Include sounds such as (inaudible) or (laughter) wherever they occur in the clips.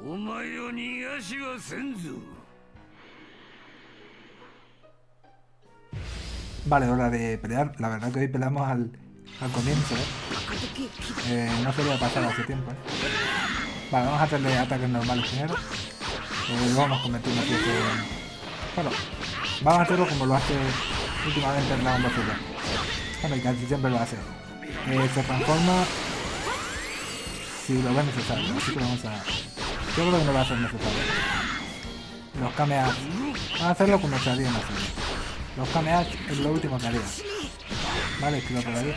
お前を逃がしはせんぞ Vale, hora de pelear. La verdad que hoy peleamos al, al comienzo, ¿eh? Eh, no se había pasado hace tiempo, ¿eh? Vale, vamos a hacerle ataques normales primero. Eh, luego nos convertimos aquí en... Bueno, vamos a hacerlo como lo hace últimamente el Dragon Ball Z. Bueno, y casi siempre lo hace. Eh, se transforma si lo ve necesario, así que vamos a... Yo creo que no va a ser necesario. Los kameas... Vamos a hacerlo como se harían. Los kameas es lo último que haría. Vale, esquivo por ahí.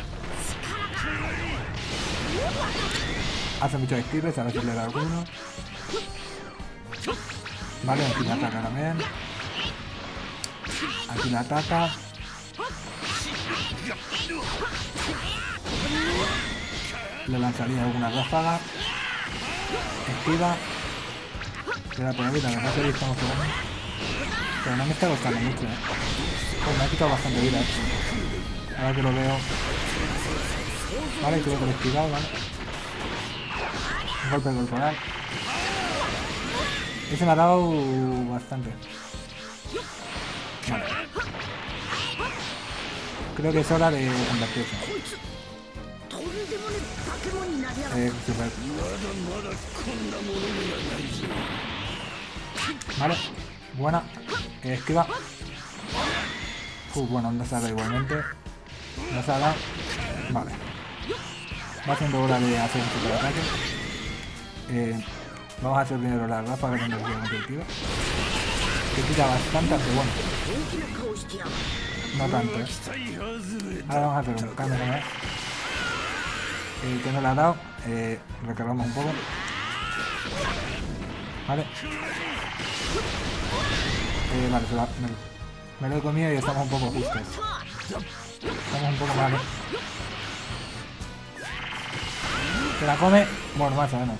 Hace muchos esquives, a ver si le da alguno. Vale, aquí le ataca también. Aquí le ataca. Le lanzaría alguna ráfaga. Esquiva. Queda por ahí, la verdad que estamos jugando. Pero no me está costando mucho, eh. Pues me ha quitado bastante vida, eh. Ahora que lo veo. Vale, creo que lo he vale. Un golpe corporal. Ese me ha dado bastante. Vale. Creo que es hora de convertirse. Eh. Vale, buena. Eh, esquiva. Uh, bueno, no se haga igualmente. Se haga. Vale. Va siendo hora de hacer un super ataque. Eh, vamos a hacer primero la ráfaga de energía competitiva. Que quita bastante, pero bueno. No tanto, eh. Ahora vamos a hacer un cambio también. Que no le ha dado, recargamos un poco. Vale. Eh, vale, se va, me, lo he comido y estamos un poco justos. Estamos un poco mal. Se la come, bueno, más o menos.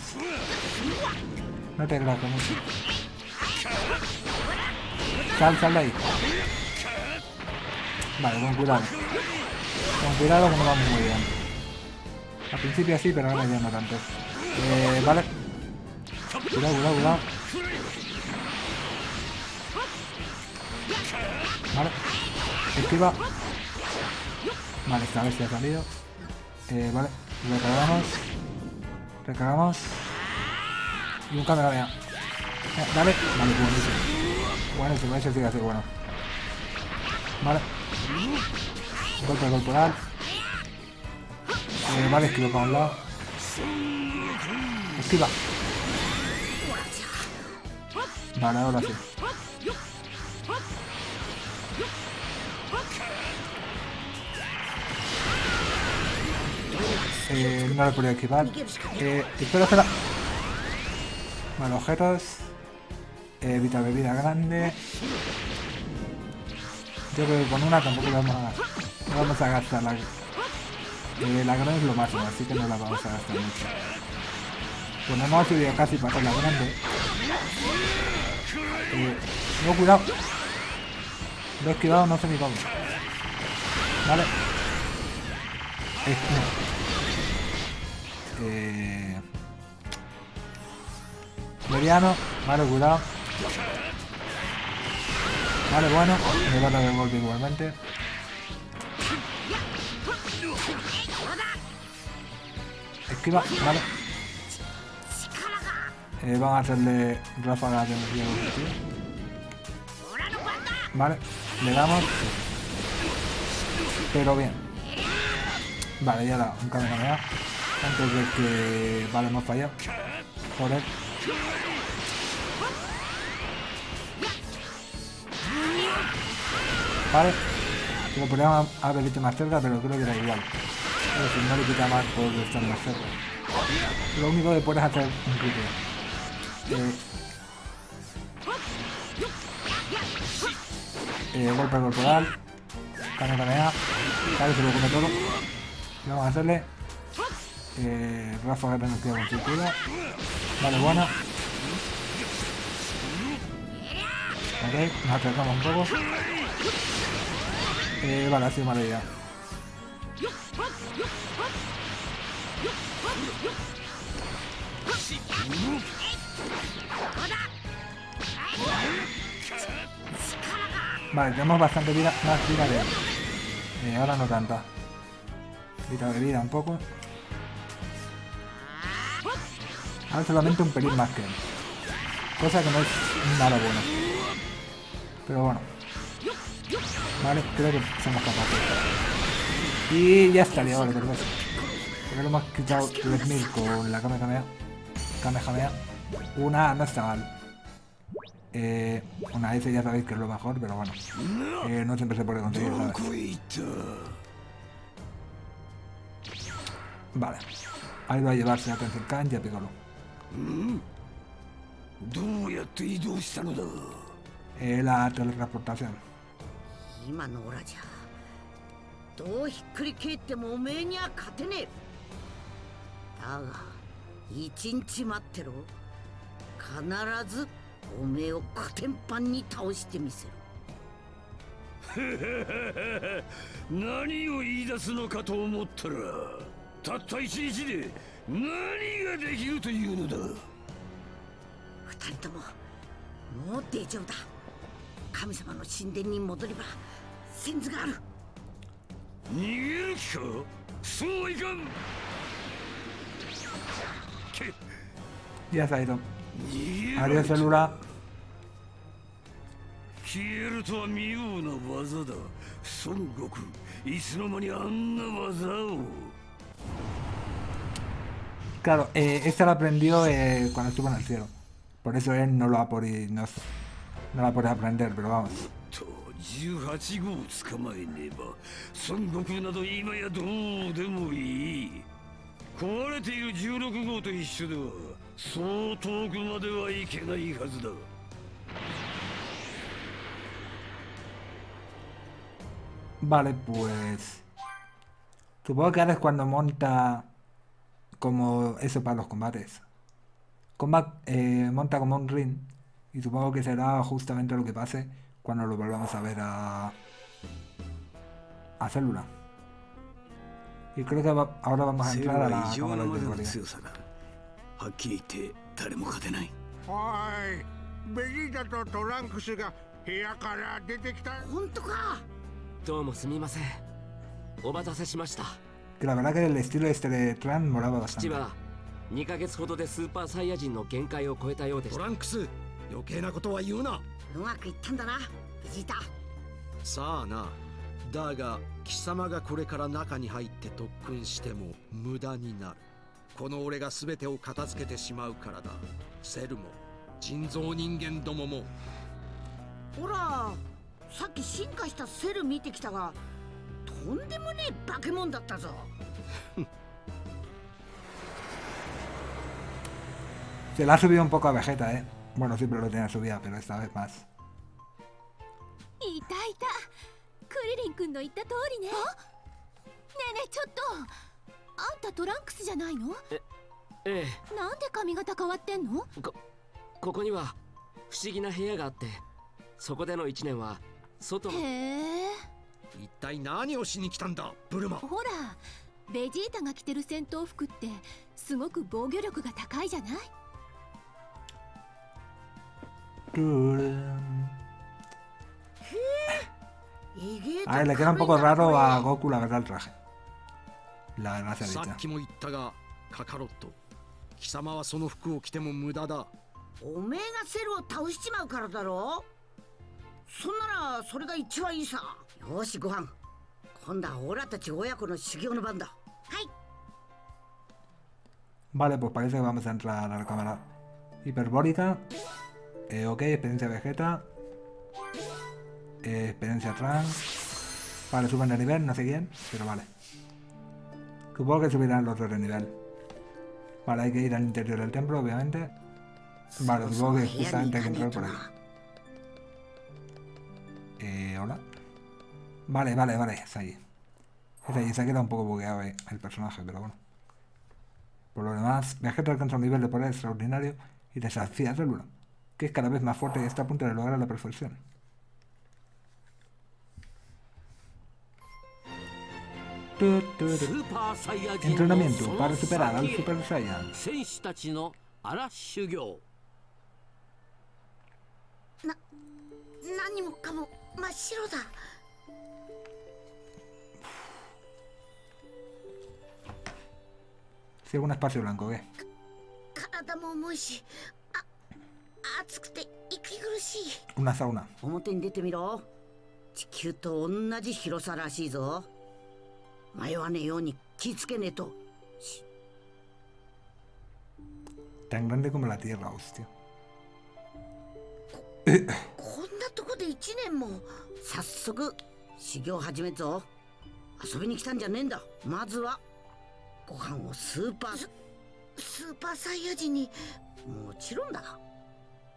No te grato mucho. Sal, sal de ahí. Vale, con cuidado. Con cuidado que no vamos muy bien. Al principio sí, pero ahora ya no tanto. Eh, vale. Cuidado, cuidado, cuidado. Vale. Esquiva. Vale, esta vez se ha salido. Eh, vale. Recargamos. Recargamos. Y un cámara vea. Eh, dale. Vale, buenísimo. Buenísimo, ese sigue así, bueno. Vale. Golpe corporal. Eh, vale, esquivo para un lado. Esquiva. Vale, ahora sí. Eh, no lo he podido esquivar. Eh, espera, espera. Vale, objetos. Eh, evita bebida grande. Yo creo que con una tampoco lo vamos a, vamos a gastar la, la grande es lo máximo, así que no la vamos a gastar mucho. Pues no hemos subido casi para la grande. Eh, no, cuidado. Lo he esquivado, no sé ni cómo. Vale. Eh, no. Eh... Mediano. Vale, cuidado. Vale, bueno. Me va a golpe igualmente. Esquiva, vale. Eh, vamos a hacerle ráfagas de energía. Vale, le damos. Pero bien. Vale, ya da un cambio Antes de que... Vale, hemos fallado. Joder. Vale. Lo podríamos haber hecho más cerca, pero creo que da igual. Pero si no le quita más por estar más cerca. Lo único que puedes hacer un crítico. Eh, eh, golpe corporal. Cane canea. Claro, se lo come todo. Vamos a hacerle. Eh, ráfaga de energía con circuito. Vale, buena. Ok, nos acercamos un poco. Eh, vale, ha sido mala idea. Vale, tenemos bastante vida, más vida de... Eh, ahora no tanta. Vida de vida un poco. Ahora solamente un pelín más que él. Cosa que no es nada bueno. Pero bueno. Vale, creo que somos capaces. Y ya estaría, vale, perfecto. Porque lo hemos quitado 3000 con la Kamehameha. Kamehameha. Una no está mal. Eh, una S ya sabéis que es lo mejor, pero bueno. Eh, no siempre se puede conseguir, ¿sabes? Vale. Ahí va a llevarse a Tensenkan y a Piccolo. Eh, la teletransportación. どうひっくり返ってもおめえには勝てねえ。だが一日待ってろ。必ずおめえをコテンパンに倒してみせる (laughs) 何を言い出すのかと思ったらたった一日で何ができるというのだ。二人とももう大丈夫だ。神様の神殿に戻れば先図がある 逃げる気かそうはいかんけ Ya se ha ido. 逃げ Adiós, られた célula. 消えるとは妙な技だ孫悟空いつの間にあんな技を Claro, eh, esta la aprendió eh, cuando estuvo en el cielo. Por eso él no lo ha podido, no, no la puede aprender, pero vamos. 18号を捕まえねば孫悟空など今やどうでもいい壊れている16号と一緒ではそう遠くまではいけないはずだ Vale, pues... Supongo que ahora es cuando monta como eso para los combates. Combat, eh, monta como un ring. Y supongo que será justamente lo que pase cuando lo volvamos a ver a... A Célula. Y creo que va- ahora vamos a entrar a は la 異常 cámara な de までの categoría. 強さだはっきり言って誰も勝てないおいベジータとトランクスが部屋から出てきた本当かどうもすみませんお待たせしました Que la verdad que el estilo este de Tran molaba 父 bastante. は2ヶ月ほどでスーパーサイヤ人の限界を超えたようでしたトランクス余計なことは言うなうまくいったんだなベジータさあな。だが貴様がこれから中に入って特訓しても無駄になる。この俺が全てを片付けてしまうからだ。セルも人造人間どもも。ほらさっき進化したセル見てきたがとんでもねえ化け物だったぞ。Se le ha subido un poco a Vegeta, eh? Bueno, siempre lo tenía subida, pero esta vez más. いたいたクリリン君の言った通りねねえねえちょっとあんたトランクスじゃないのえなんで髪型変わってんのえこここには不思議な部屋があってそこでの1年は外のへえ一体何をしに来たんだブルマほらベジータが着てる戦闘服ってすごく防御力が高いじゃない A ver, le queda un poco raro a Goku la verdad el traje. La gracia さ dicha. っきも言ったがカカロット貴様はその服を着ても無駄だおめえがセルを倒しちまうからだろそんならそれが一番いいさよしご飯今度はオラたち親子の修行の番だはい Vale, pues parece que vamos a entrar a la cámara hiperbólica. Eh, ok, experiencia Vegeta. Eh, experiencia Trans. Vale, suben de nivel, no sé quién, pero vale. Supongo que subirán los dos de nivel. Vale, hay que ir al interior del templo, obviamente. Vale, supongo que justamente hay que entrar por ahí. Eh, hola. Vale, vale, vale, está ahí. Está allí, se ha quedado un poco bugueado eh, el personaje, pero bueno. Por lo demás, Vegeta alcanza un nivel de poder extraordinario y desafía a Célula que es cada vez más fuerte y está a punto de lograr la perfección. Entrenamiento para superar al Super Saiyan. Si algún espacio blanco, ¿qué? 暑くて息苦しい。Una sauna. 表に出てみろ。地球と同じ広さらしいぞ。迷わねえように気ぃつけねえと。Tan grande como la Tierra, hostia. こんなとこで1年も。早速修行始めっぞ。遊びに来たんじゃねえんだ。まずは。ご飯をスーパー。ススーパーサイヤ人に。もちろんだ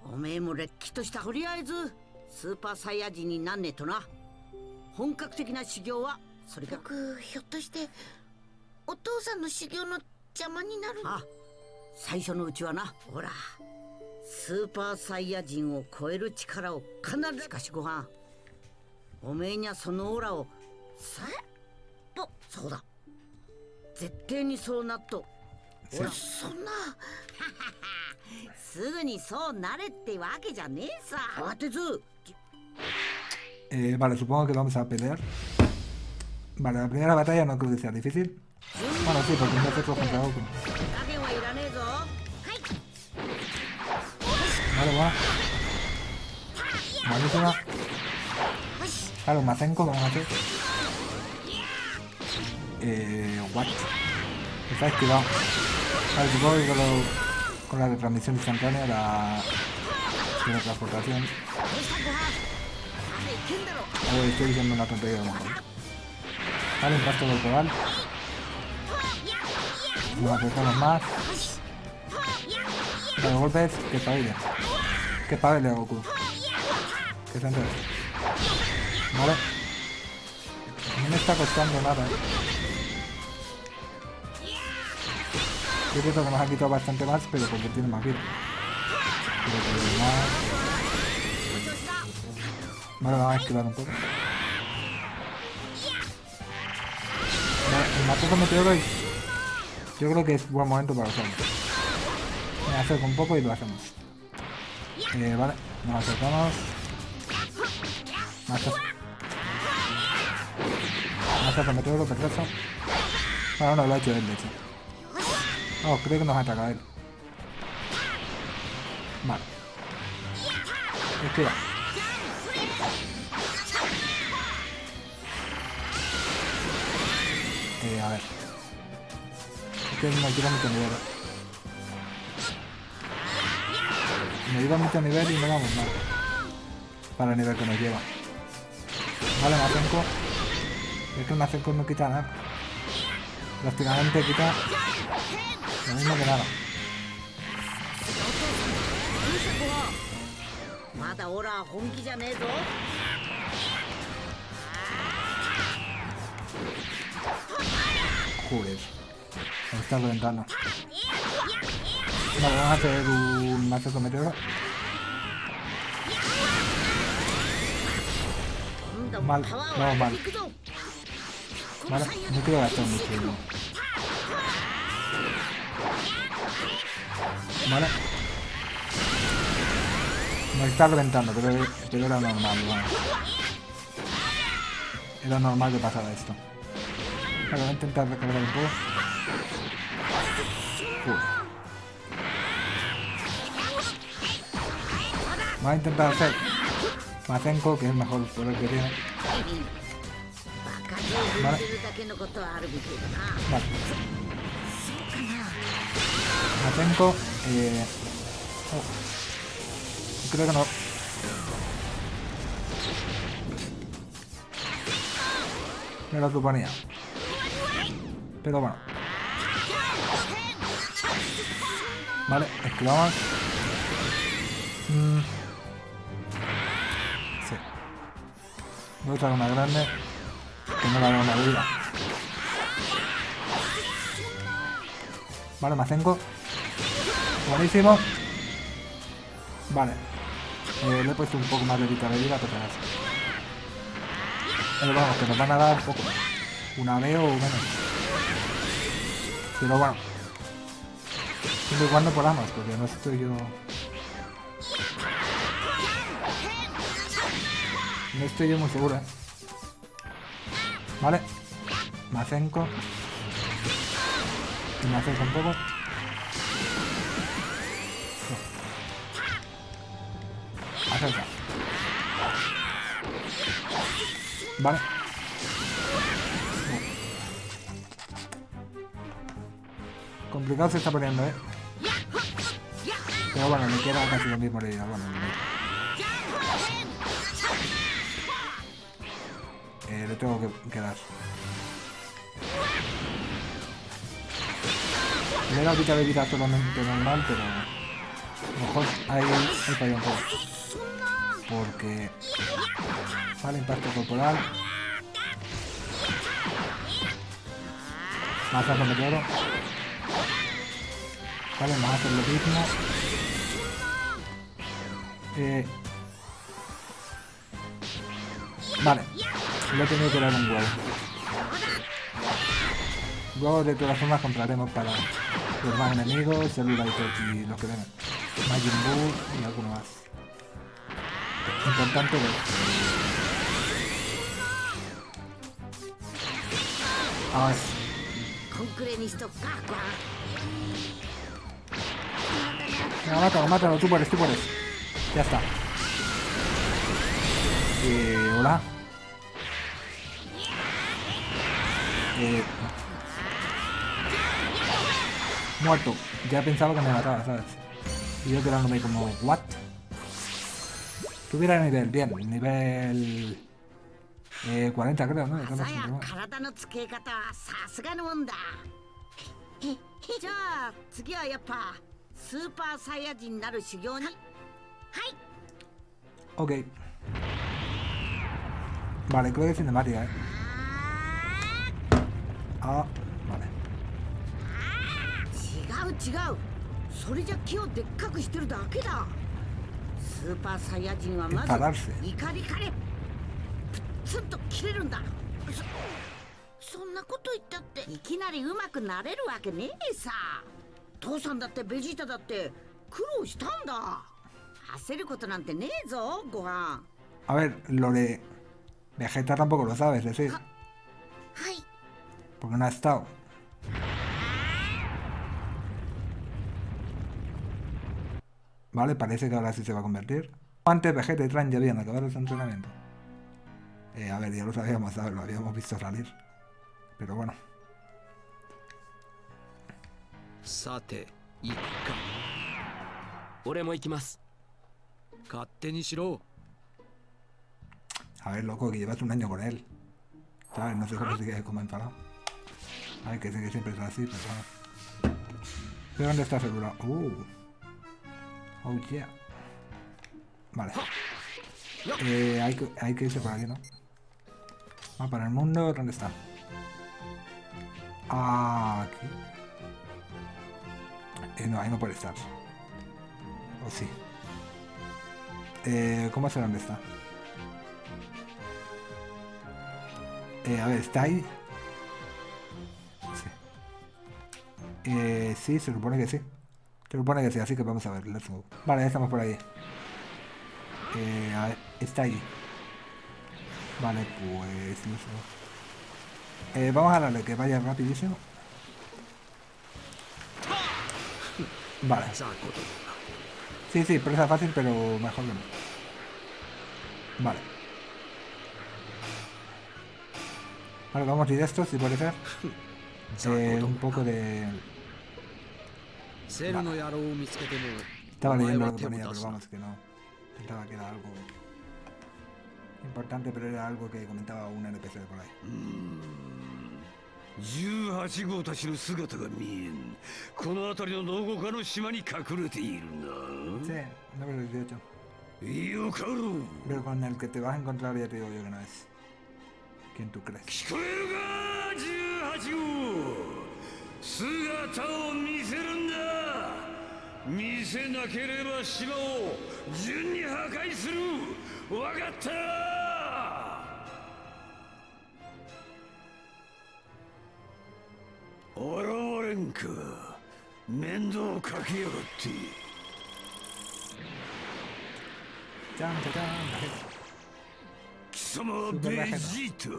おめえもれっきとしたとりあえずスーパーサイヤ人になんねえとな。本格的な修行はそれが僕ひょっとしてお父さんの修行の邪魔になるあ最初のうちはな。ほらスーパーサイヤ人を超える力を必ず。しかしご飯。おめえにはそのオーラを。さとそうだ。絶対にそうなっとほら。そんな すぐにそうなれってわけじゃねえさ慌てず Eh, vale, supongo que vamos a pelear. Vale, la primera batalla no creo que sea difícil. Bueno, sí, porque nosotros contra Goku. 加減はいらねえぞ Vale, va. Buenísima. Claro, Mazenko, vamos a hacer. Eh, what? Está esquivado. Vale, supongo que con, lo- con la retransmisión instantánea, la teletransportación. A ver, estoy diciendo una tontería a lo mejor. Vale, impacto corporal. Nos acercamos más. Golpes, que pabelle. Que pabelle Goku. Que se. Vale. No me está costando nada, eh. Es cierto que nos ha quitado bastante más, pero porque tiene más vida. Pero. Vale, vamos a esquivar un poco. Vale, el matoso meteoro es... Yo creo que es buen momento para usarlo. Me acerco un poco y lo hacemos. Eh, vale, nos acercamos. Mazo. Mazo meteoro, perfecto. Bueno, no, lo ha hecho él, de hecho. Oh, creo que nos ataca él. Vale. Esquiva. Eh, a ver. Es que me quita mucho nivel. Me lleva mucho nivel y no vamos mal. Para el nivel que nos lleva. Vale, Mazenko. Es que Mazenko no quita nada. Prácticamente quita lo mismo que nada. Joder. Ahí está ventana. Vamos a hacer un mazo con. Mal, vamos no, mal. Vale, no creo gastar mucho. Vale. Me está reventando, pero, pero era normal, bueno. Era normal que pasara esto. Vale, voy a intentar recargar un poco. Uf. Voy a intentar hacer Mazenko, que es mejor poder que tiene. Vale. Vale. Matenko. Eh... Oh. Creo que no. Me lo suponía. Pero bueno. Vale, esquivamos. Mm. Sí. Voy a una grande. Que no la veo en la vida. Vale, Mazenko. Buenísimo. Vale. Eh, le he puesto un poco más de vida de vida, pero. Pero vamos, que nos van a dar poco. Una B o menos. Pero bueno. Siempre y cuando podamos, porque no estoy yo... No estoy yo muy seguro, ¿eh? Vale. Macenco. Y Macenco un poco. Vale. Complicado se está poniendo, ¿eh? Pero bueno, me queda casi lo mismo de vida. Bueno, eh, le tengo que, que dar. He dado de vida totalmente normal, pero... A lo mejor ahí he fallado un poco. Porque... Vale, impacto corporal. Más de meteoro. Vale, vamos a hacer lo mismo. Eh... Vale. Le he tenido que dar un huevo. Luego de todas formas compraremos para los más enemigos, Cellular y los que vengan. Majin Buu y alguno más. Importante ver. Vamos. No, mátalo, mátalo, tú puedes, tú puedes. Este. Ya está. Eh, hola. Eh, muerto. Ya pensaba que me mataba, ¿sabes? Y yo quedándome como, ¿what? Tuviera nivel, bien, nivel... Eh, 40 creo, ¿no? Ok. Vale, creo que es cinemática, ¿eh? Ah, ah vale. スーパーサイヤ人はまず.怒りかれプッツンと切れるんだ。そそんなこと言ったっていきなりうまくなれるわけねえさ。父さんだってベジータだって苦労したんだ。焦ることなんてねえぞご飯。A ver, lo de Vegeta tampoco lo sabes decir, はい porque no ha estado. ¿Vale? Parece que ahora sí se va a convertir. Antes Vegeta y Trunks ya habían acabado su entrenamiento. Eh, a ver, ya lo sabíamos, ¿sabes? Lo habíamos visto salir. Pero bueno. Sate, A ver, loco, que llevas un año con él. ¿Sabes? No sé cómo sigues como enfadado. Ay, que sé que siempre es así, pero bueno. ¿Pero dónde está el? Uh. Oh, yeah. Vale. Eh, hay, que, hay que irse por aquí, ¿no? Va para el mundo, ¿dónde está? Ah, aquí. Eh, no, ahí no puede estar. O sí. Eh, ¿Cómo sé dónde está? Eh, a ver, ¿está ahí? Sí. Eh, sí, se supone que sí. Se supone que sí, así que vamos a ver, let's go. Vale, estamos por ahí. Eh, está ahí. Vale, pues... No eh, vamos a darle que vaya rapidísimo. Vale. Sí, sí, presa fácil, pero mejor que no. Vale. Vale, vamos directos, si puede ser. (laughs) Eh, un poco de... セルの野郎を見つけても Estaba leyendo は lo que 手を ponía, 出 pero vamos, que no. Pensaba que era algo importante, pero era algo que comentaba un NPC de por ahí. 18号たちの姿が見えんこの辺りのどこかの島に隠れている Sí, な número 18. よかろう Pero con el que te vas a encontrar ya te digo yo que no es. ¿Quién tú crees? 聞こえるか18号姿を見せるんだ見せなければ島を順に破壊する。わかった。現れんか面倒かけやがって。¡Chan, chan, chan! 貴様はベジータ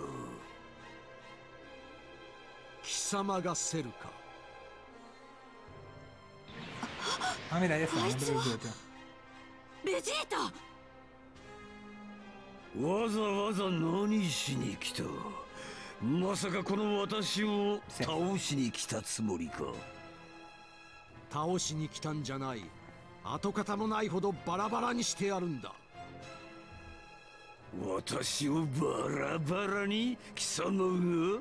貴様がセルか Ah, ahí está. no te preocupes, tío. ベジータわざわざ何しに来た？まさかこの私を倒しに来たつもりか。倒しに来たんじゃない。跡形もないほどバラバラにしてやるんだ。私をバラバラに貴様が？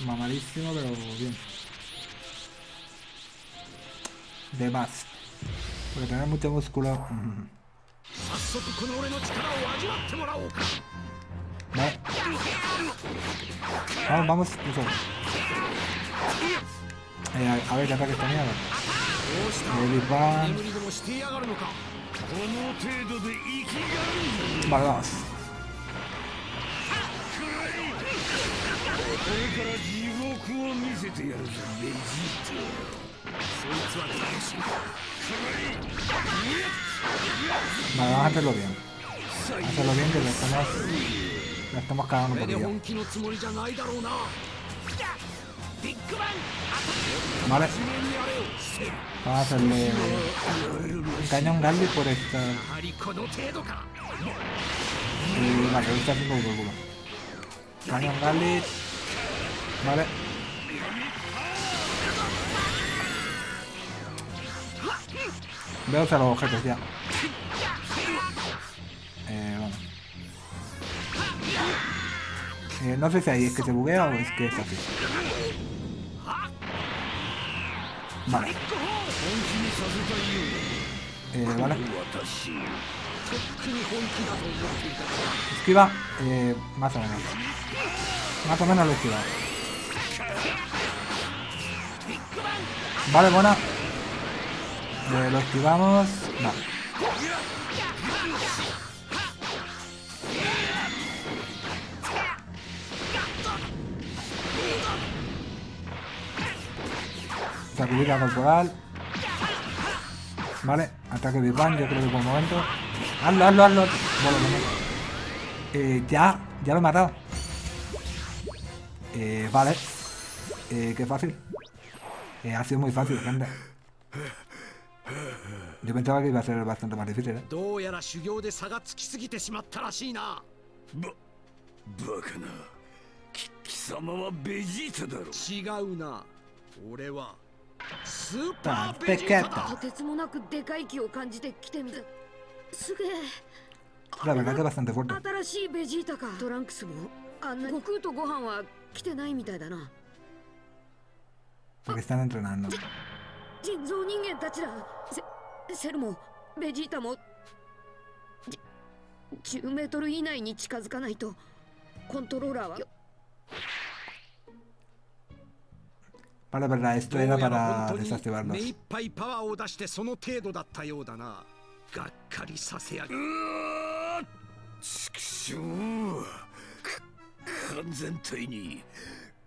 Mamadísimo, pero bien. De más. Porque tener mucho músculo. Mm. Vale. Vamos, vamos, incluso. Eh, a, ver qué ataque tenía. David Van. Vale, vamos. れから地獄を見せてやるぞベジーそいつは誰しも Vale, vamos a hacerlo bien. Hacerlo bien que lo estamos, lo estamos cagando こ un れで poquillo. 本気のつもりじゃないだろうな Vale, 地面にやれよセル vamos a hacerle un cañón Gandhi por esta. やはりこの程度か Y vale, ahorita haciendo un culo. Cañón Gandhi. Vale. Veo a los objetos ya. Eh, vamos. Eh, no sé si ahí es que se buguea o es que es así. Vale. Eh, vale. Esquiva. Eh, más o menos. Más o menos lo esquiva. Vale, buena. Eh, lo esquivamos. No. Sacudida corporal. Vale, ataque Big Bang, yo creo que por el momento. Hazlo, hazlo, hazlo. Bueno. Eh, ya, ya lo he matado. Eh, vale. Eh, qué fácil. Eh, ha sido muy fácil, gente. Yo pensaba que iba a ser bastante más difícil, ¿eh? どうやら修行で差がつきすぎてしまったらしいなババカなき貴様はベジータだろ違うな俺はスーパーベジータだ.とてつもなくでかい木を感じてきてみたすげえ La verdad que es bastante fuerte. 新しいベジータかトランクスもあんな悟空とご飯は来てないみたいだな Porque están entrenando. 人造人間たちだセセルもベジータもじ10メートル以内に近づかないとコントローラーは Vale, verdad, esto era para 本当に desactivarlos. 目いっぱいパワーを出してその程度だったようだながっかりさせやがうわー畜生か完全体に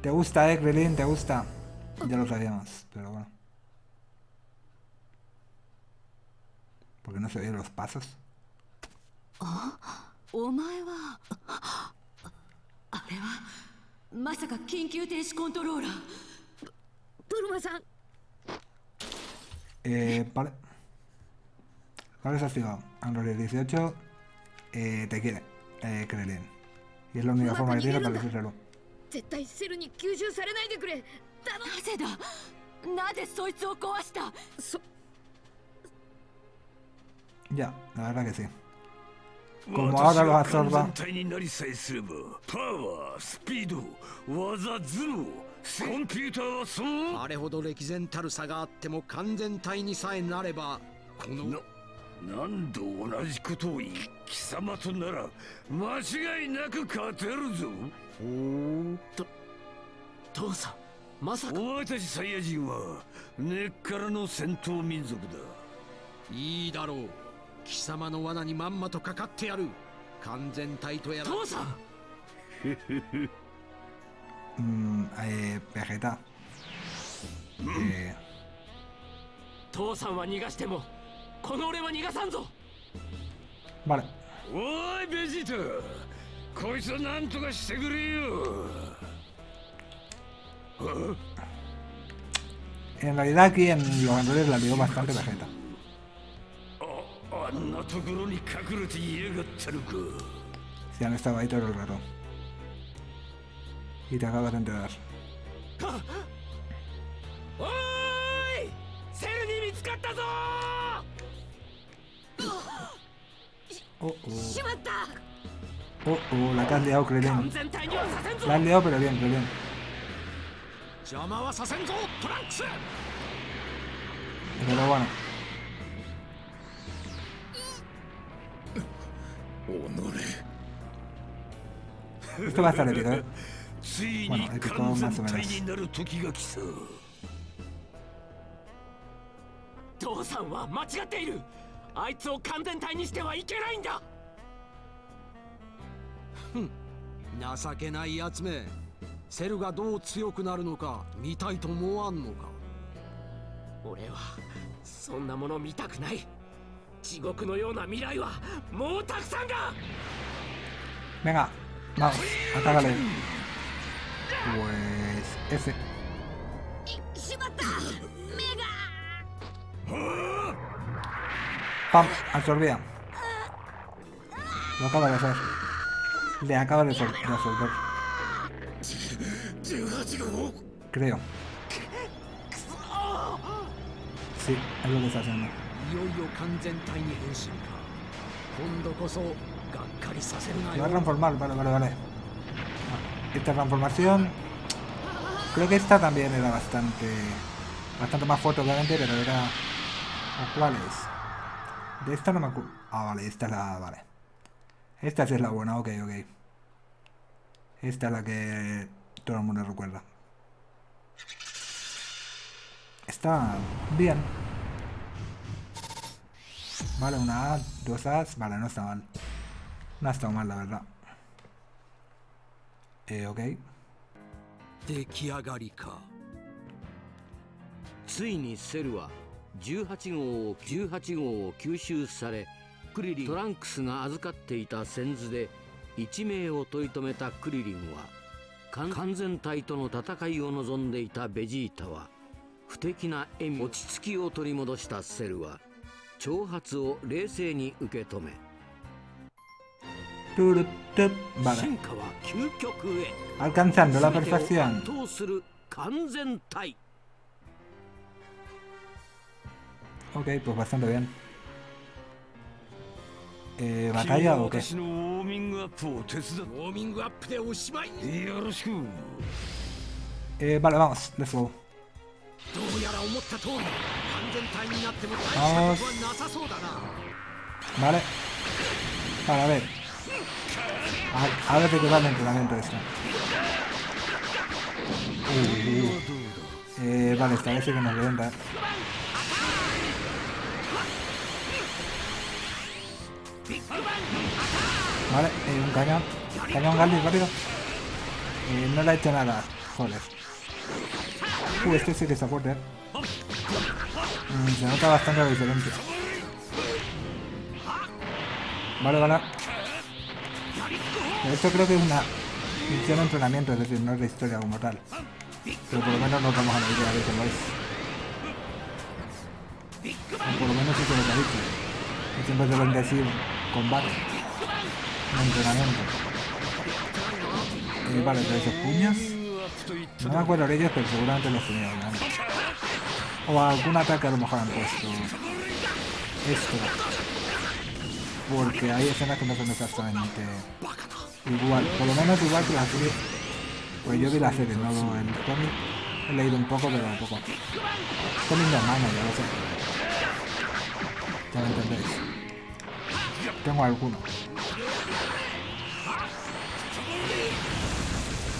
Te gusta, eh, Grelin, te gusta. Ya lo sabíamos, pero bueno. Porque no se ven los pasos. Eh, vale. Vale, desactivado. Android 18 eh, te quiere, eh, Krelin. Y es la única forma que tiene para decírselo. 絶対セルに吸収されないでくれ頼なぜだなぜそいつを壊したそ Ya, la verdad que sí. Como ahora los absorba. 完全体になりさえすればパワースピード技頭脳コンピューターはそうあれほど歴然たる差があっても完全体にさえなればこのな何度同じことを言い貴様となら間違いなく勝てるぞ。父さんまさか。お前たちサイヤ人は根っからの戦闘民族だ。いいだろう。貴様の罠にまんまとかかってやる。完全体とやら。父さん！Mm, eh, Vegeta. Eh, 父さんは逃がしても Vale. En realidad aquí en los andores la veo bastante Vegeta. Oh, si han estado ahí todo el rato. Y te acabas de enterar. Ah, Oh, oh. しまった Oh, oh, la que has liado, 完 Krillin. 全体にはさせんぞ La has liado, pero bien, Krillin. 邪魔はさせんぞトランクス Pero bueno. おのれ Esto va a estar épico, ¿eh? ついに Bueno, épico 完 más 全 o 体 menos. になる時が来た父さんは間違っている あいつを完全体にしてはいけないんだ！情けないやつめ。セルがどう強くなるのか見たいと思わんのか。俺はそんなもの見たくない。地獄のような未来はもうたくさんだ！Venga, vamos, atácale. Pues ese. しまった！目が Pam, absorbida. Lo acaba de hacer. Le acaba de, absorber. Creo. Sí, es lo que está haciendo. Lo va a transformar, vale, vale, vale. Ah, esta transformación... Creo que esta también era bastante... Bastante más fuerte, obviamente, pero era... ¿Cuál es? De esta no me acuerdo. Ah, vale, esta es la. Vale. Esta sí es la buena, ok, ok. Esta es la que todo el mundo recuerda. Está bien. Vale, una A, dos As. Vale, no está mal. No ha estado mal, la verdad. Eh, ok. 出来上がりかついにセルは 18号を18号を吸収されクリリントランクスが預かっていた先図で一命を取り留めたクリリンは完完全体との戦いを望んでいたベジータは不敵な笑み落ち着きを取り戻したセルは挑発を冷静に受け止め.進化は究極へ。Alcanzando 完全体 Ok, pues bastante bien. Eh, ¿Batalla o qué? Eh, vale, vamos, let's go. Vamos. Vale. Vale, a ver. Ahora te queda el entrenamiento esto. Uy, uy. Eh, vale, esta vez sí que nos levanta. Vale, eh, un cañón. Cañón Galdi, rápido. Eh, no le ha hecho nada. Joder. Uh, este sí que está fuerte. eh. Mm, se nota bastante la diferencia. Vale, vale. Esto creo que es una misión de entrenamiento, es decir, no es la historia como tal. Pero por lo menos nos vamos a idea de que lo es. Por lo menos eso es lo que ha dicho. Siempre deben decir combate. No entrenamiento. Eh, vale, pero esos puños. No me acuerdo de ellos, pero seguramente los tenía antes. O algún ataque a lo mejor han puesto. Esto. Porque hay escenas que no son exactamente igual. Por lo menos igual que la serie. Pues yo vi la serie, no el cómic. He leído un poco, pero poco. Cómic mano, ya lo sé. Ya lo entendéis. Tengo alguno.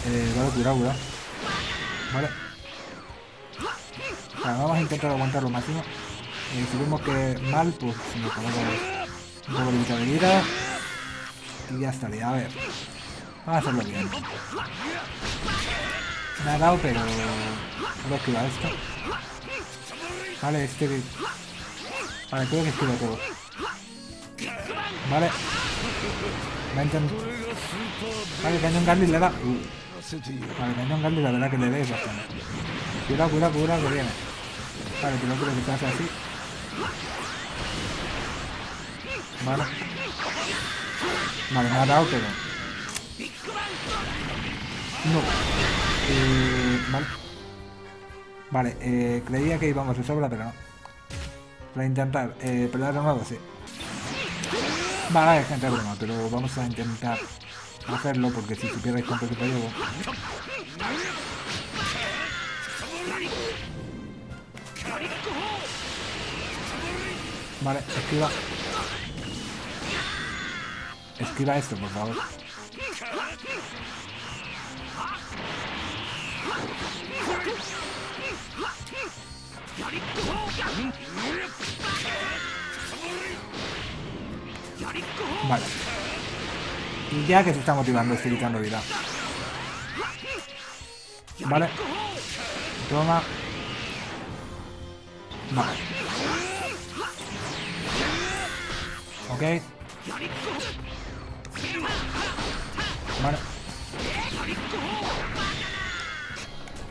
Eh, vale, cuidado, cuidado. Vale. Vale, vamos a intentar aguantar lo máximo. Y si vemos que mal, pues nos ponemos un poco de vida. Y ya estaría. A ver. Vamos a hacerlo bien. Me ha dado, pero... Creo que va esto. Vale, este... Vale, creo que esquivo todo. Vale. Intentar... Vale, Cañón Garly le da... Uh. Vale, Cañón Garly la verdad que le dais bastante. Cuidado, cuidado, cuidado que viene. Vale, que no creo que se hace así. Vale. Vale, me ha dado, pero... No. Eh, vale. Vale, eh, creía que íbamos de sobra, pero no. Para intentar eh, pelear de nuevo, sí. Vale, gente, broma, pero vamos a intentar hacerlo porque si supierais cuánto tiempo llevo. Vale, esquiva. Esquiva esto, por favor. Vale. Ya que se está motivando, estoy quitando vida. Vale. Toma. Vale. Ok. Vale.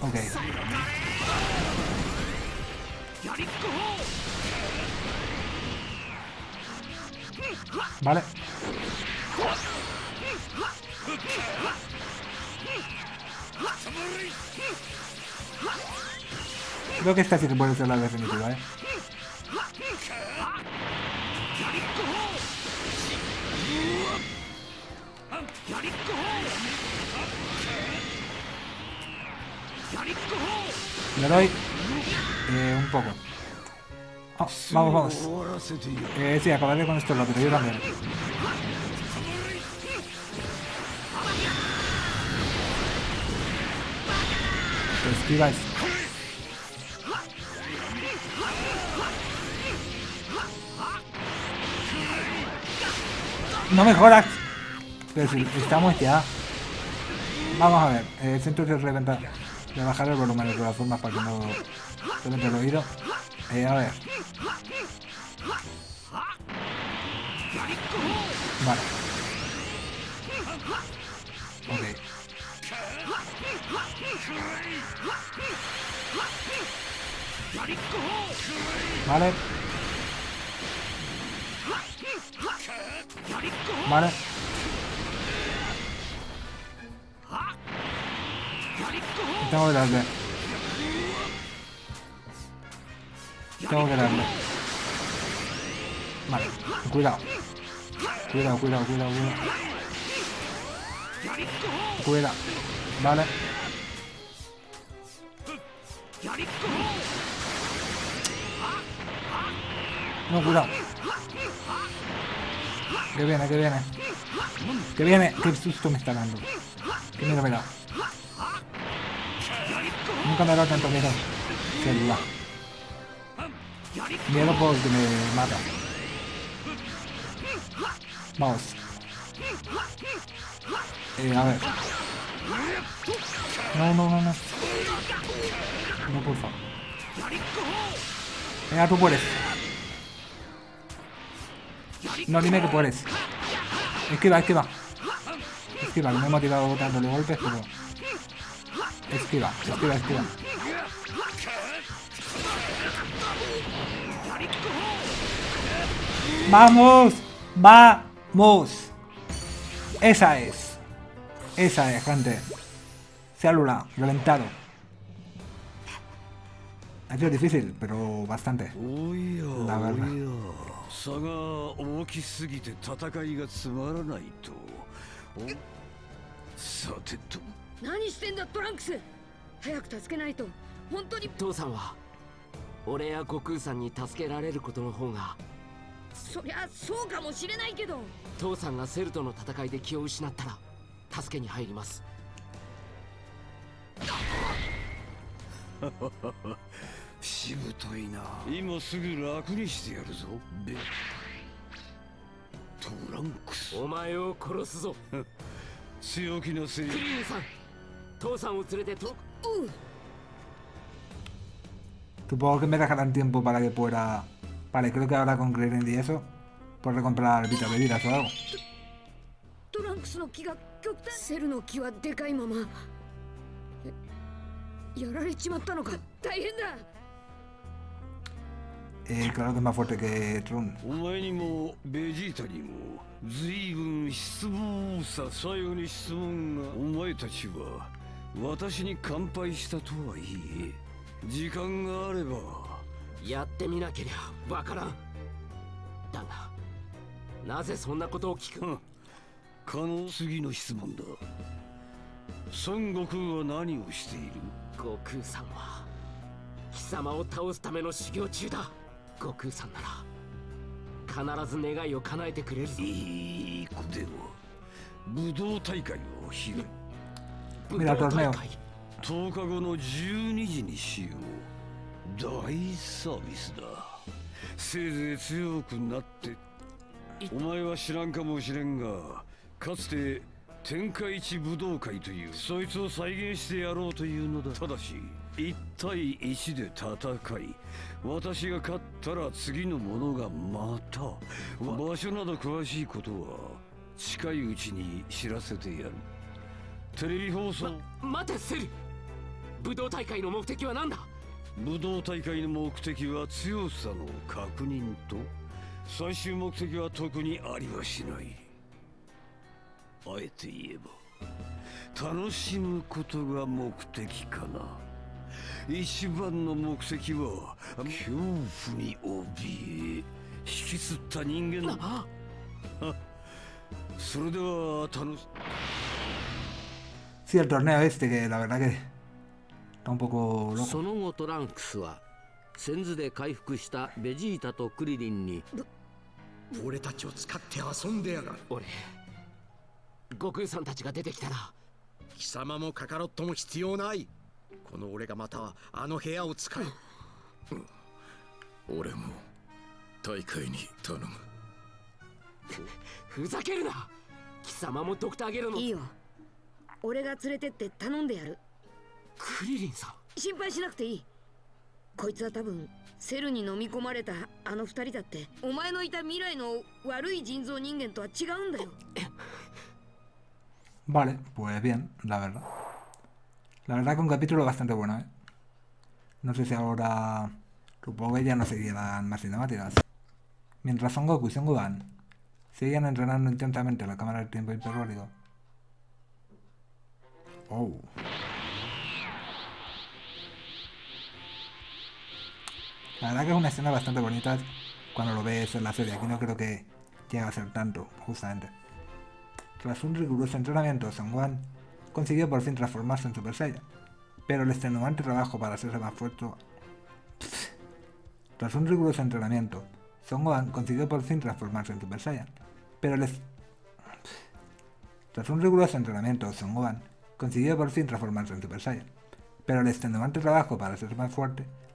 Ok. Vale. Creo que esta sí que puede ser la definitiva, ¿eh? Le doy eh, un poco. Oh, vamos, vamos. Eh, sí, acabaré con esto rápido, yo también. Esquiváis. No me jodas. Pero si estamos ya. Vamos a ver. El centro de reventar. De bajar el volumen de todas formas para que no reviente el oído. Eh, a ver. Vale. Ok. Vale. Vale. Tengo que darle. Tengo que darle. Vale. Cuidado. Cuidado, cuidado, cuidado, cuidado. Cuidado. Vale. No, cuidado. Que viene, que viene. Que viene. Qué susto me está dando. Qué miedo me da. Nunca me ha dado tanto miedo. Que duda. Miedo porque me mata. Vamos. Eh, a ver. No, no, no, no. No, por favor. Venga, tú puedes. No, dime que puedes. Esquiva, esquiva. Esquiva, que me he motivado dándole golpes, pero... Esquiva, esquiva, esquiva. ¡Vamos! ¡Vamos! Esa es. Esa es, gente. Célula, reventado. Ha sido difícil, pero bastante. おやなるほどおや差が大きすぎて戦いがつまらないとおさてと何してんだトランクス早く助けないと本当に父さんは俺や悟空さんに助けられることの方が そりゃそうかもしれないけど。父さんがセルとの戦いで気を失ったら助けに入ります。しぶといな。今すぐ楽にしてやるぞ。ベトランクス。お前を殺すぞ。強気なせいクリリンさん父さんを連れてと Supongo que me dejarán tiempo para que pueda... Vale, creo que ahora con Grenade y eso podré comprar Vita bebidas o algo. Eh, claro que es más fuerte que Trun. やってみなけりゃわからん。だがなぜそんなことを聞く可能次の質問だ。孫悟空は何をしている？悟空さんは貴様を倒すための修行中だ。悟空さんなら必ず願いを叶えてくれるぞ。いい子では武道大会を開い武道.大会。10日後の12時にしよう大サービスだ。せいぜい強くなって。お前は知らんかもしれんがかつて天下一武道会というそいつを再現してやろうというのだ。ただし1対1で戦い私が勝ったら次の者がまた場所など詳しいことは近いうちに知らせてやる。テレビ放送。待てセル武道大会の目的は何だ？武道大会の目的は強さの確認と最終目的は特にありはしない。あえて言えば楽しむことが目的かな。一番の目的は恐怖に怯え引きつった人間だそれでは楽し。Sí, el torneo este, que la verdad que está un poco loco. その後トランクスは先頭で回復したベジータとクリリンに俺たちを使って遊んでやがる。俺悟空さんたちが出てきたら貴様もカカロットも必要ない。この俺がまたあの部屋を使う。俺も大会に頼む。ふざけるな。貴様もドクターゲロのいいよ。俺が連れてって頼んでやるクリリンさん心配しなくていいこいつは多分セルに飲み込まれたあの二人だってお前のいた未来の悪い人造人間とは違うんだよ Vale, pues bien, la verdad. La verdad que un capítulo bastante bueno, ¿eh? No sé si ahora... Supongo que ya no seguirán más cinemáticas. Mientras Son Goku y Son Gohan siguen entrenando intensamente la cámara del tiempo hiperbólico. Oh. La verdad que es una escena bastante bonita cuando lo ves en la serie. Aquí no creo que llegue a ser tanto, justamente. Tras un riguroso entrenamiento, Son Gohan consiguió por fin transformarse en Super Saiyan. Pero el extenuante trabajo para hacerse más fuerte... (sniffs) Tras un riguroso entrenamiento, Son Gohan consiguió por fin transformarse en Super Saiyan. Pero el... ex- (sniffs) Tras un riguroso entrenamiento, Son Gohan consiguió por fin transformarse en Super Saiyan. Pero el extenuante trabajo para hacerse más fuerte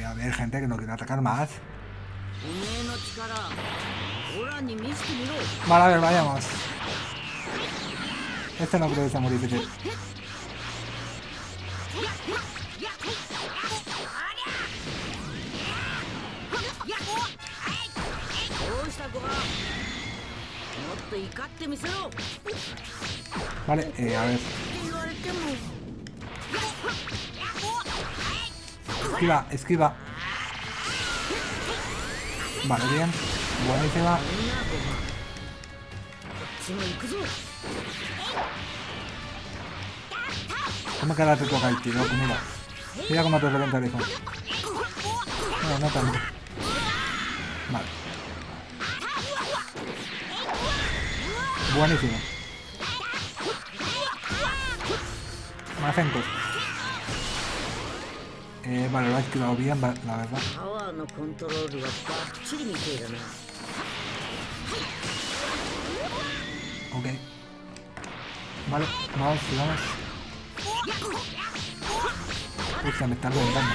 Eh, puede haber gente que no quiera atacar más. Vale, a ver, vayamos. Este no creo que sea muy difícil. Vale, eh, a ver. Esquiva, esquiva. Vale, bien. Buenísima. ¿Cómo que ahora te toca el tiro? Mira. Mira cómo te reventa el hijo. No, no tanto. Vale. Buenísimo. Más centros. Eh, vale, lo has quedado bien, la verdad. Ok. Vale, vamos, vamos. Hostia, me están reventando.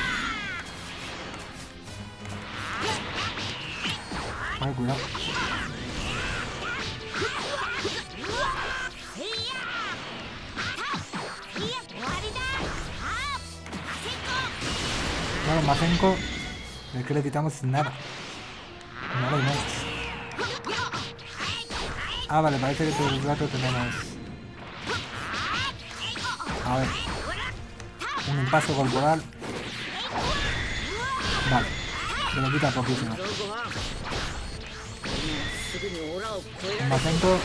Vale, cuidado. Claro, más 5. De que le quitamos nada. Nada y nada. Ah, vale, parece que por el rato tenemos... A ver. Un impaso corporal. Vale. Se lo quita poquísimo. Más 5.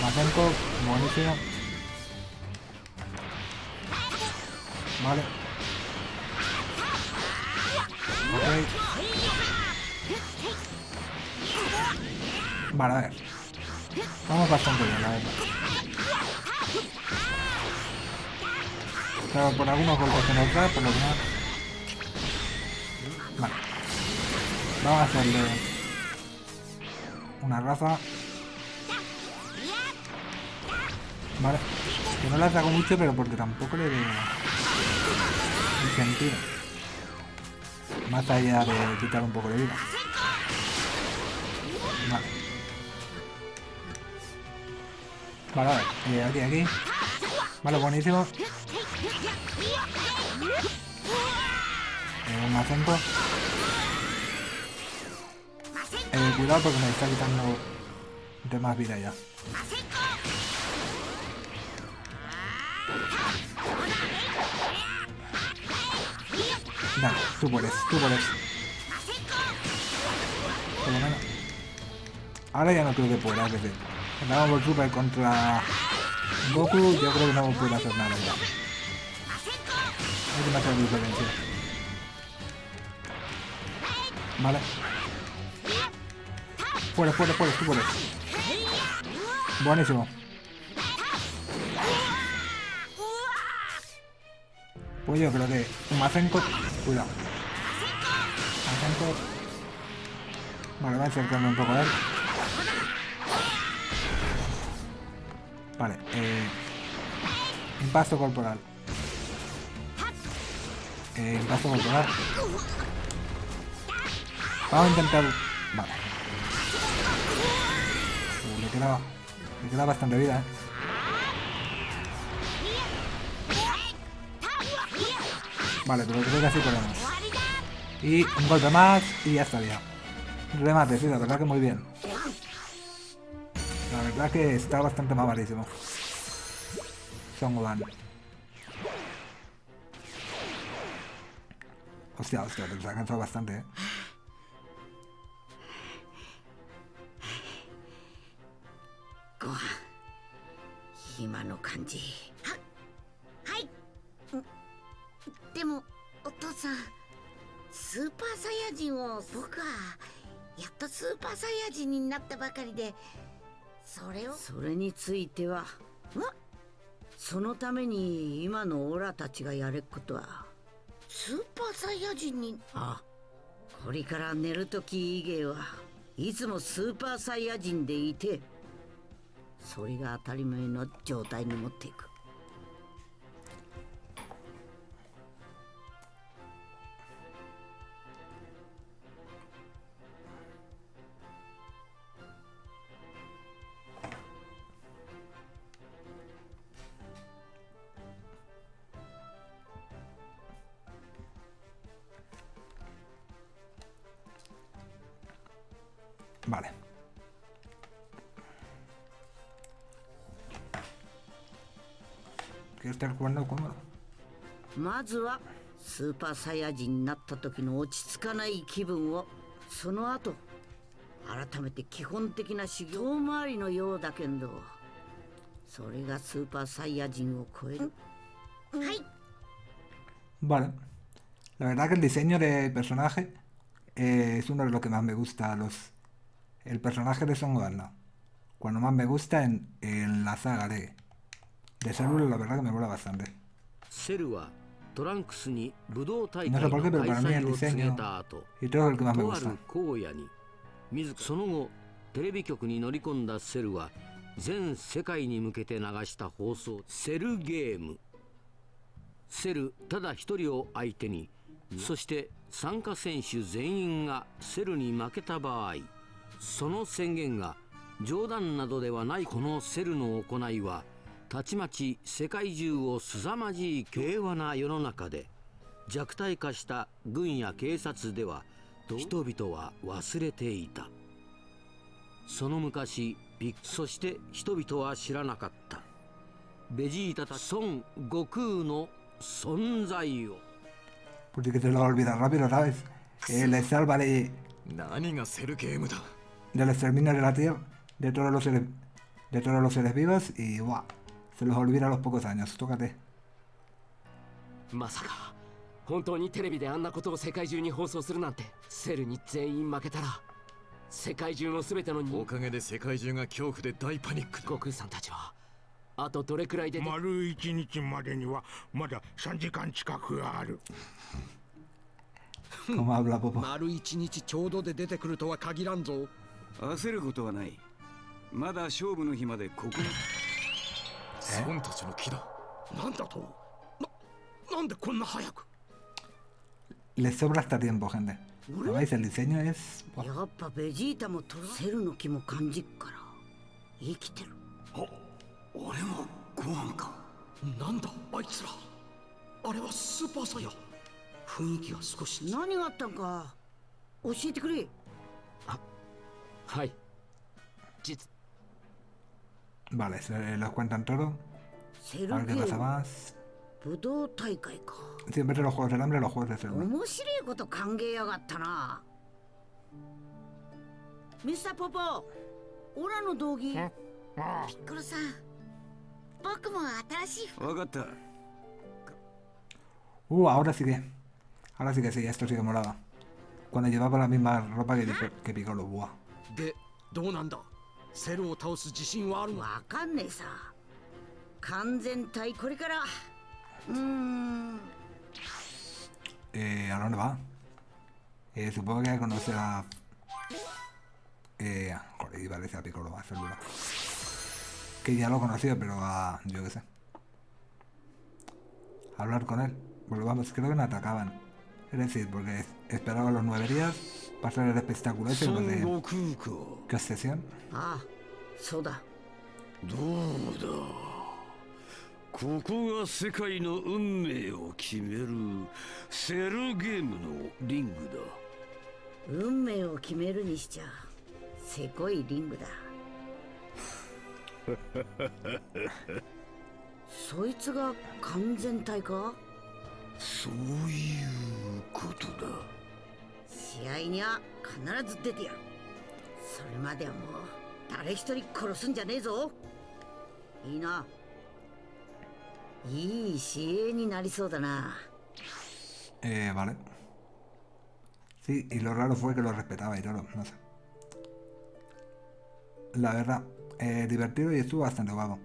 Más 5. Buenísimo. Vale. Ok. Vale, a ver. Vamos bastante bien, la verdad. Pero por algunos golpes que nos da, por lo demás... Vale. Vamos a hacerle... Una raza. Vale. Que no la saco mucho, pero porque tampoco le sentido. Más allá de quitar un poco de vida. Vale. Vale, a ver. eh, aquí, aquí. Vale, buenísimo. Eh, un acento. Eh, cuidado porque me está quitando de más vida ya. Dale, tú puedes, tú puedes. Por lo menos. Ahora ya no creo que pueda, es decir. Ball Super contra Goku, yo creo que no puede hacer nada ya. Hay marcar diferencia. Vale. Fuera, fuera, fuera, tú puedes. Buenísimo. Yo creo que un Mazenko... Cuidado. Mazenko... Vale, voy a acercarme un poco a él. Vale, eh... Impasto corporal. Eh, impasto corporal. Vamos a intentar... Vale. Le queda... Le queda bastante vida, eh. Vale, pero creo que así podemos. Y un golpe más y ya estaría. Remate, sí, la verdad que muy bien. La verdad que está bastante malísimo. Songwan. Hostia, hostia, te ha cansado bastante, eh. Gohan. No kanji. でもお父さんスーパーサイヤ人を僕はやっとスーパーサイヤ人になったばかりでそれを？それについてはまそのために今のオラたちがやれっことは。スーパーサイヤ人に？あこれから寝るとき以外はいつもスーパーサイヤ人でいてそれが当たり前の状態に持っていくずはスーパーサイヤ人になった時の落ち着かない気分をその後改めて基本的な修行回りのようだけどそれがスーパーサイヤ人を超えるはい Vale. La verdad que el diseño de personaje eh, es uno de los que más me gusta. Los, el personaje de Son Gohan. Cuando más me gusta en, en la saga de, de Célula, la verdad que me mola bastante. セルはトランクスに武道大会の開催を告げた後とあ.る荒野に自らその後テレビ局に乗り込んだセルは全世界に向けて流した放送セルゲームセルただ一人を相手にそして参加選手全員がセルに負けた場合その宣言が冗談などではないこのセルの行いはたちまち世界中をすさまじい平和な世の中で弱体化した軍や警察では人々は忘れていた。その昔そして人々は知らなかった。ベジータたち孫悟空の存在を。何がセルゲームだ？De los. Se los olvida a los pocos años. Tócate. まさか本当にテレビであんなことを世界中に放送するなんてセルに全員負けたら世界中の全てのお人かげで世界中が恐怖で大パニックだ悟空さんたちはあとどれくらいで丸一日までにはまだ3時間近くある (laughs). 丸一日ちょうどで出てくるとは限らんぞ焦ることはないまだ勝負の日までここ孫たちの木だなんだとななんでこんな早く Les sobra hasta tiempo, gente. Como veis, el diseño es... やっぱベジータもトラセルの気も感じっから生きてる俺もご飯かなんだあいつらあれはスーパーサイヤ雰囲気が少し何があったんか教えてくれはい実 Vale, se los cuentan todo. A ver qué pasa más. Siempre los juegos del hambre, los juegos de selva. Mr. Popo, ora no dogi. Uh, ahora sí que. Ahora sí que sí, esto sí que molaba. Cuando llevaba la misma ropa que, que Piccolo, buah. De, ¿dónde? セルを倒す自信はあるわかんねえさ完全体これからうーん Eh, ¿A dónde va? Eh, supongo que conoce a... Eh, joder, iba a decir a Piccolo, a Célula. Que ya lo conocía, pero a... yo qué sé. Hablar con él. Pues vamos, creo que no atacaban. Es decir, porque esperaba los nueve días, pasar el espectáculo ese, de... ¿Qué そうだどうだここが世界の運命を決めるセルゲームのリングだ運命を決めるにしちゃせこいリングだそいつが完全体かそういうことだ試合には必ず出てやるそれまではもう誰一人殺すんじゃねえぞいいないい試合になりそうだな Eh, vale. Sí, y lo raro fue que lo respetaba y todo, no sé. La verdad, eh, divertido y estuvo bastante guapo.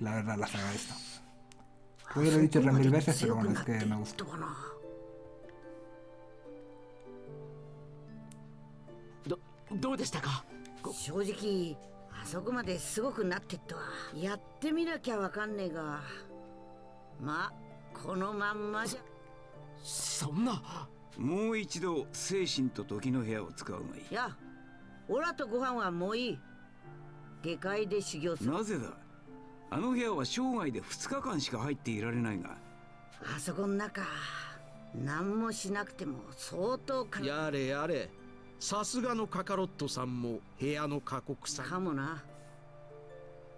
La verdad, la saga esta. Creo que lo he dicho tres mil veces, pero bueno, es que me gusta. どどうでしたか正直あそこまですごくなってっとはやってみなきゃわかんねえがまあこのまんまじゃそんなもう一度精神と時の部屋を使うがいいいやオラとご飯はもういい下界で修行するなぜだあの部屋は生涯で2日間しか入っていられないが。あそこの中何もしなくても相当かやれやれ。さすがのカカロットさんも部屋の過酷さ。かもな。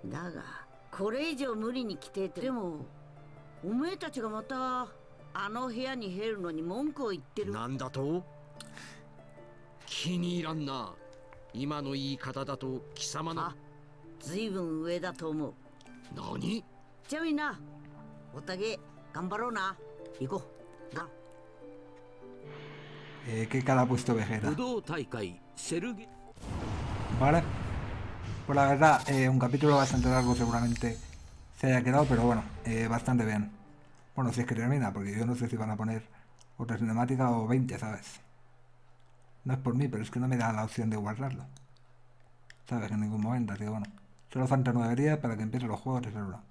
だがこれ以上無理に来てて。でもおめえたちがまたあの部屋に入るのに文句を言ってる。なんだと？気に入らんな。今の言い方だと貴様の。ずいぶん上だと思う何じゃあみんなおたげ頑張ろうな行こうな Eh, ¿Qué cara ha puesto Vegeta? 武道大会セルゲ Vale. Pues la verdad, eh, un capítulo bastante largo seguramente se haya quedado, pero bueno, eh, bastante bien. Bueno, si es que termina, porque yo no sé si van a poner otra cinemática o 20, ¿sabes? No es por mí, pero es que no me da la opción de guardarlo. ¿Sabes? En ningún momento, así que bueno. Solo faltan 9 días para que empiecen los juegos de celular.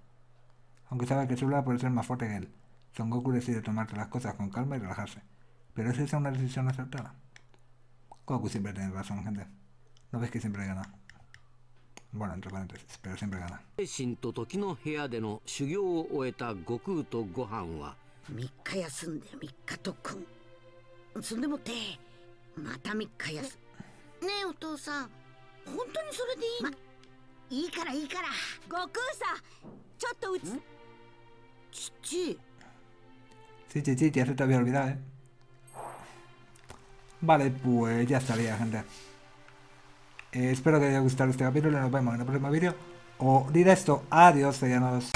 Aunque sabe que celular puede ser más fuerte que él. Son Goku decide tomarse las cosas con calma y relajarse. Pero ¿es esa una decisión acertada? Goku siempre tiene razón, gente. ¿No ves que siempre gana? Bueno, entre paréntesis, pero siempre gana. 精神と時の部屋での修行を終えた悟空とご飯は3日休んで3日特訓そんでもってまた3日休ねえお父さん本当にそれでいいの、ま、 いいからいいから悟空さちょっとうつ父 Sí, sí, sí, ya se te había olvidado, ¿eh? Vale, pues ya estaría, gente. Eh, espero que os haya gustado este capítulo. Nos vemos en el próximo vídeo. O directo. Adiós, sellanos.